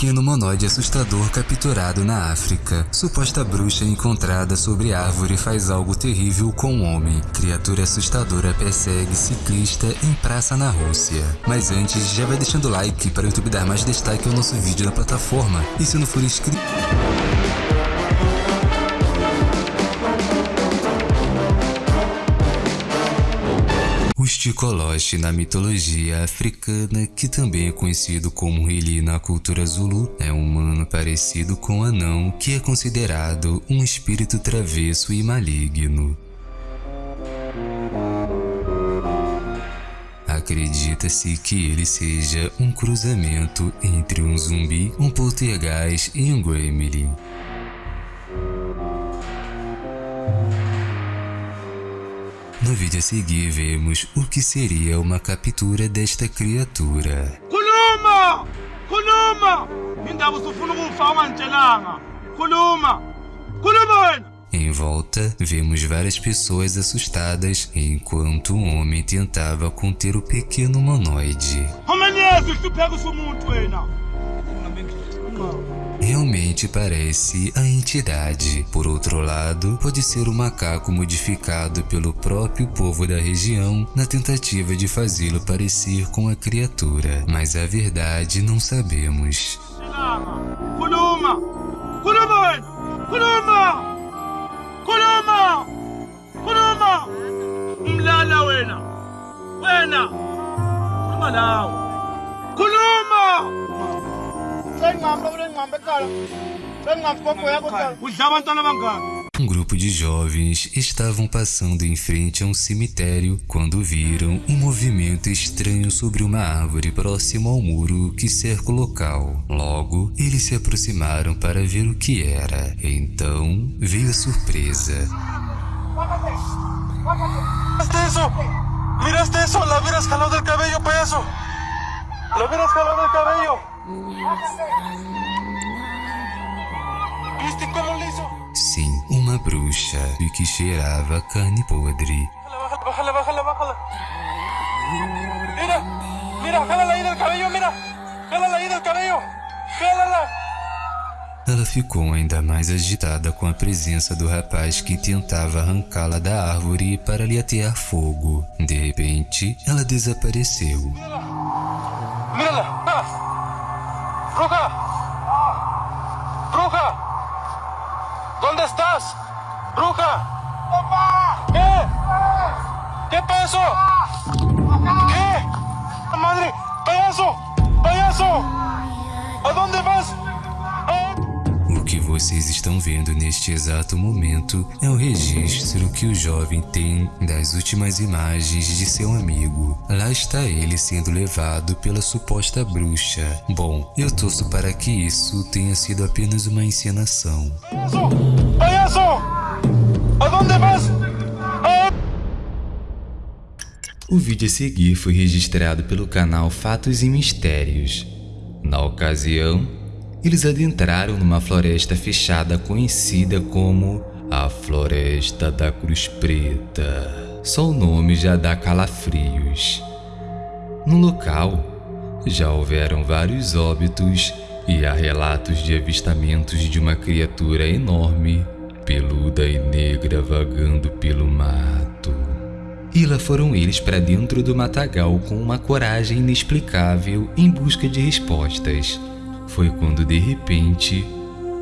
pequeno humanoide assustador capturado na África. Suposta bruxa encontrada sobre árvore faz algo terrível com um homem. Criatura assustadora persegue ciclista em praça na Rússia. Mas antes, já vai deixando like para o YouTube dar mais destaque ao nosso vídeo na plataforma. E se não for inscrito... O Stikolosh na mitologia africana, que também é conhecido como Rili na cultura Zulu, é um humano parecido com anão que é considerado um espírito travesso e maligno. Acredita-se que ele seja um cruzamento entre um zumbi, um poltergeist e um gremlin. Vídeo a seguir vemos o que seria uma captura desta criatura. Khuluma wena! Em volta, vemos várias pessoas assustadas enquanto um homem tentava conter o pequeno humanoide. Umenyeza uhlupheka usumuntu wena. Realmente parece a entidade. Por outro lado, pode ser um macaco modificado pelo próprio povo da região na tentativa de fazê-lo parecer com a criatura, mas a verdade não sabemos. Khuluma wena! Khuluma! Khuluma! Khuluma! Umlala wena! Wena! Khuluma lawo! Um grupo de jovens estavam passando em frente a um cemitério quando viram um movimento estranho sobre uma árvore próximo ao muro que cerca o local. Logo, eles se aproximaram para ver o que era. Então, veio a surpresa. ¿Miraste eso? La hubieras jalado del cabello, payaso. La hubieras jalado del cabello. Sim, uma bruxa e que cheirava carne podre. Mira, mira, ahí del cabello, mira. Del cabello. Jálala. Ela ficou ainda mais agitada com a presença do rapaz que tentava arrancá-la da árvore para lhe atear fogo. De repente, ela desapareceu. ¿Qué pasó? ¿Qué? ¡Madre! ¡Payaso! ¡Payaso! ¿A dónde vas? O que vocês estão vendo neste exato momento é o registro que o jovem tem das últimas imagens de seu amigo. Lá está ele sendo levado pela suposta bruxa. Bom, eu torço para que isso tenha sido apenas uma encenação. O vídeo a seguir foi registrado pelo canal Fatos e Mistérios. Na ocasião, eles adentraram numa floresta fechada conhecida como a Floresta da Cruz Preta. Só o nome já dá calafrios. No local, já houveram vários óbitos e há relatos de avistamentos de uma criatura enorme, peluda e negra vagando pelo mato. E lá foram eles para dentro do matagal com uma coragem inexplicável em busca de respostas. Foi quando de repente,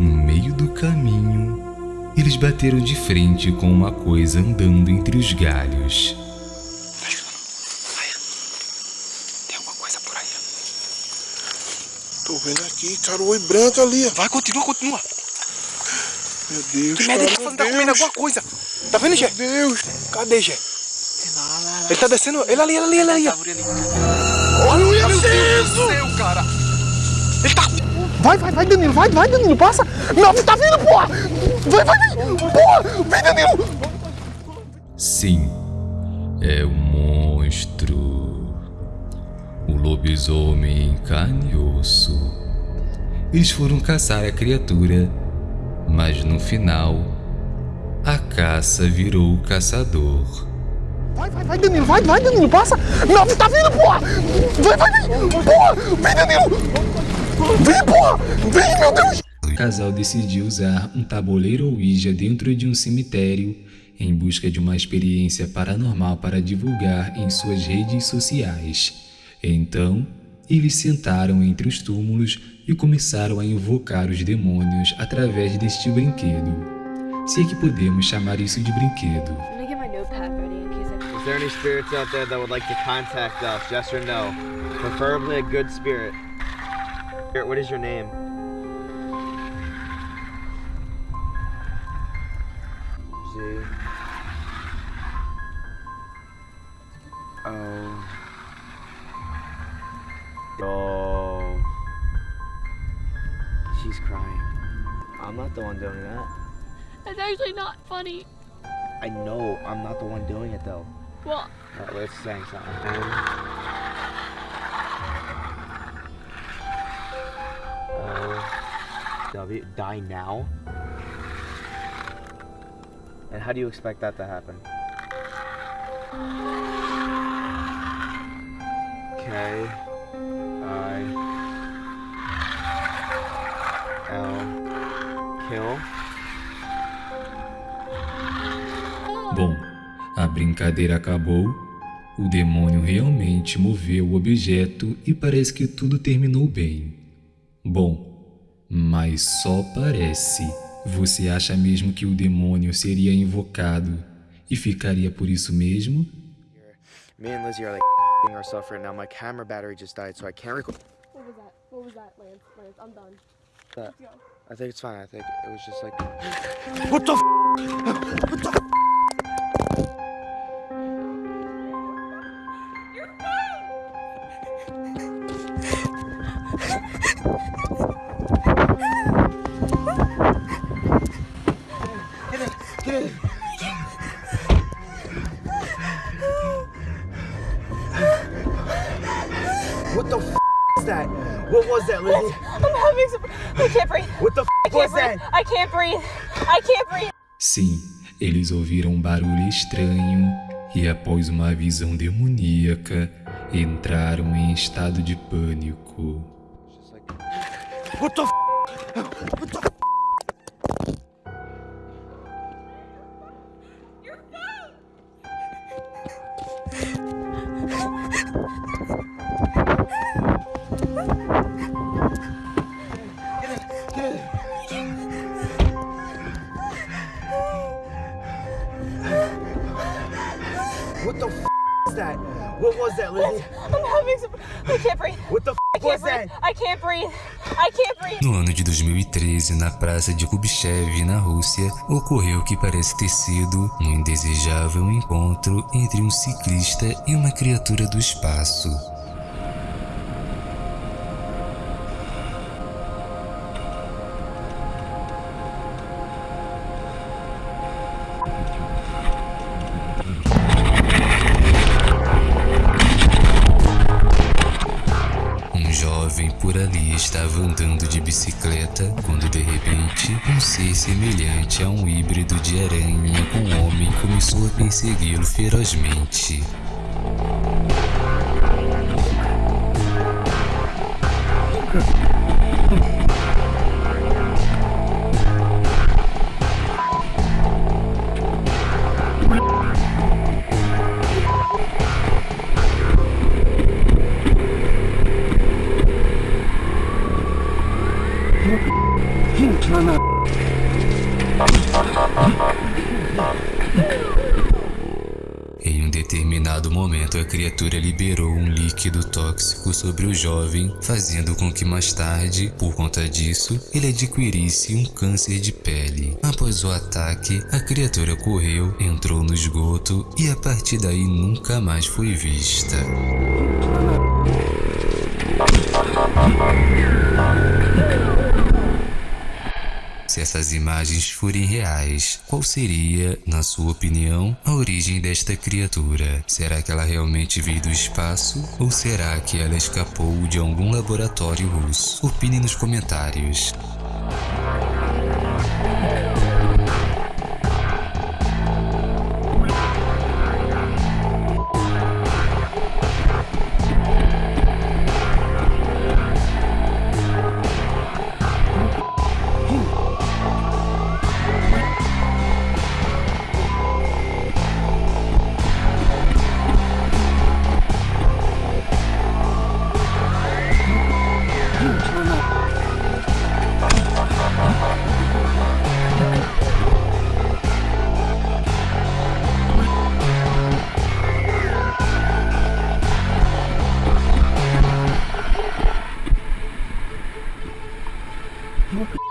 no meio do caminho, eles bateram de frente com uma coisa andando entre os galhos. Tem alguma coisa por aí. Tô vendo aqui, cara, o oi branco ali. Vai, continua, continua. Meu Deus, Que cara, merda, ele tá tá comendo alguma coisa. Tá vendo, Gé? Meu Deus. Cadê, Ele tá descendo. Ele ali, ele ali, ele ali. ó. Olha o Meu Iaceso. céu, cara. Ele tá. Vai, vai, vai, Danilo, vai, vai, Danilo, passa! Não, tá vindo, porra! Vai, vai, vai! Porra! Vem, Danilo! Sim, é um monstro. O lobisomem em carne e osso. Eles foram caçar a criatura, mas no final, a caça virou o caçador. Vai, vai, vai, Danilo, vai, vai, Danilo, passa! Não, tá vindo, porra! Vai, vai, vai! Porra! Vem, Danilo! Vem, porra! Vem, meu Deus! O casal decidiu usar um tabuleiro Ouija dentro de um cemitério em busca de uma experiência paranormal para divulgar em suas redes sociais. Então, eles sentaram entre os túmulos e começaram a invocar os demônios através deste brinquedo. Se é que podemos chamar isso de brinquedo. Is there any spirits out there that would like to contact us? Yes or no? Preferably a good spirit. Spirit, What is your name? Z. O. Oh. She's crying. I'm not the one doing that. That's actually not funny. I know I'm not the one doing it though. Well, Alright, let's sing something. Uh, w die now. And how do you expect that to happen? K I L kill. Brincadeira acabou, o demônio realmente moveu o objeto e parece que tudo terminou bem. Bom, mas só parece. Você acha mesmo que o demônio seria invocado e ficaria por isso mesmo? Me and Lizzie are like ourselves right now. My camera battery just died, so I can't record. what was that? What was that, Lance? Lance, I'm done. That. I think it's fine. I think it was just like. What the f? What the f? What the f is that? What was that, Lizzie? I'm having some. I can't breathe. What the f was breathe. that? I can't breathe. I can't breathe. Sim, eles ouviram um barulho estranho e, após uma visão demoníaca, entraram em estado de pânico. What the f? What the f? What the f is that? What was that, Lizzie? I'm having some. I can't breathe. What the f I can't was breathe. that? I can't breathe. I can't breathe. No ano de 2013, na praça de Kubchev, na Rússia, ocorreu o que parece ter sido um indesejável encontro entre um ciclista e uma criatura do espaço. Jovem por ali estava andando de bicicleta quando de repente um ser semelhante a um híbrido de aranha com homem começou a persegui-lo ferozmente. Em um determinado momento, a criatura liberou um líquido tóxico sobre o jovem, fazendo com que mais tarde, por conta disso, ele adquirisse um câncer de pele. Após o ataque, a criatura correu, entrou no esgoto e a partir daí nunca mais foi vista. Se essas imagens forem reais, qual seria, na sua opinião, a origem desta criatura? Será que ela realmente veio do espaço? Ou será que ela escapou de algum laboratório russo? Opine nos comentários. Okay.